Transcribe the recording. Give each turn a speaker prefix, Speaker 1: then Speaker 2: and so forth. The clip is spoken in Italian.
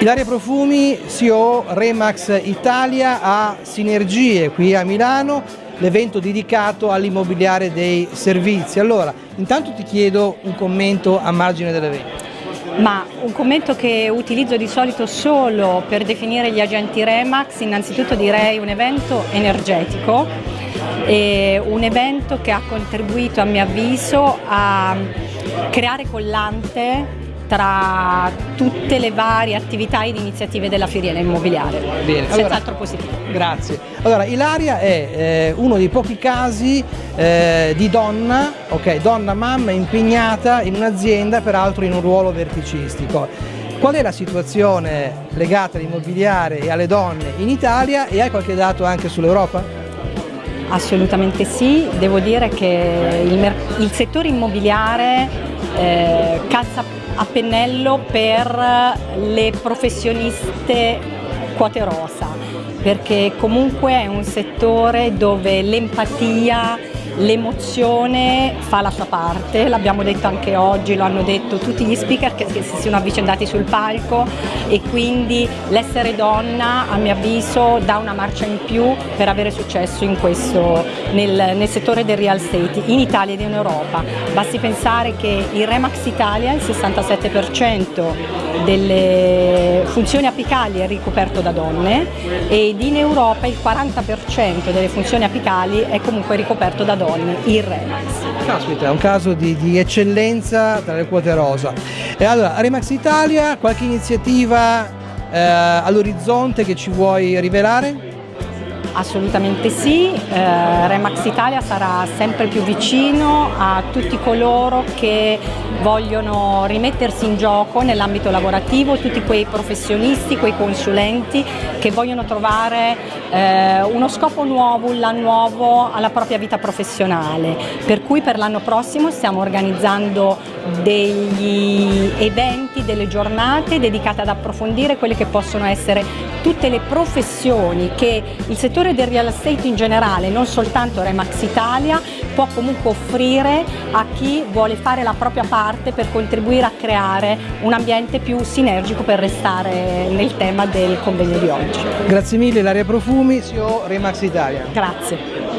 Speaker 1: Ilaria Profumi, CEO Remax Italia a Sinergie qui a Milano, l'evento dedicato all'immobiliare dei servizi. Allora, intanto ti chiedo un commento a margine dell'evento.
Speaker 2: Ma un commento che utilizzo di solito solo per definire gli agenti Remax, innanzitutto direi un evento energetico, un evento che ha contribuito a mio avviso a creare collante tra tutte le varie attività ed iniziative della filiera immobiliare. Bene, senz'altro positivo.
Speaker 1: Grazie. Allora, Ilaria è eh, uno dei pochi casi eh, di donna, ok, donna mamma impegnata in un'azienda, peraltro in un ruolo verticistico. Qual è la situazione legata all'immobiliare e alle donne in Italia e hai qualche dato anche sull'Europa?
Speaker 2: Assolutamente sì, devo dire che il, il settore immobiliare eh, calza a pennello per le professioniste quote rosa perché comunque è un settore dove l'empatia L'emozione fa la sua parte, l'abbiamo detto anche oggi, lo hanno detto tutti gli speaker che, si sono avvicendati sul palco e quindi l'essere donna a mio avviso dà una marcia in più per avere successo questo, nel, nel settore del real estate in Italia ed in Europa. Basti pensare che in Remax Italia il 67% delle funzioni apicali è ricoperto da donne ed in Europa il 40% delle funzioni apicali è comunque ricoperto da donne donne, il Remax.
Speaker 1: Caspita, è un caso di, di eccellenza tra le quote rosa. E allora, Remax Italia, qualche iniziativa eh, all'orizzonte che ci vuoi rivelare?
Speaker 2: Assolutamente sì, eh, Remax Italia sarà sempre più vicino a tutti coloro che vogliono rimettersi in gioco nell'ambito lavorativo, tutti quei professionisti, quei consulenti che vogliono trovare eh, uno scopo nuovo, un là nuovo alla propria vita professionale. Per cui per l'anno prossimo stiamo organizzando degli eventi, delle giornate dedicate ad approfondire quelle che possono essere tutte le professioni che il settore del real estate in generale, non soltanto Remax Italia, può comunque offrire a chi vuole fare la propria parte per contribuire a creare un ambiente più sinergico per restare nel tema del convegno di oggi.
Speaker 1: Grazie mille Laria Profumi, CEO Remax Italia.
Speaker 2: Grazie.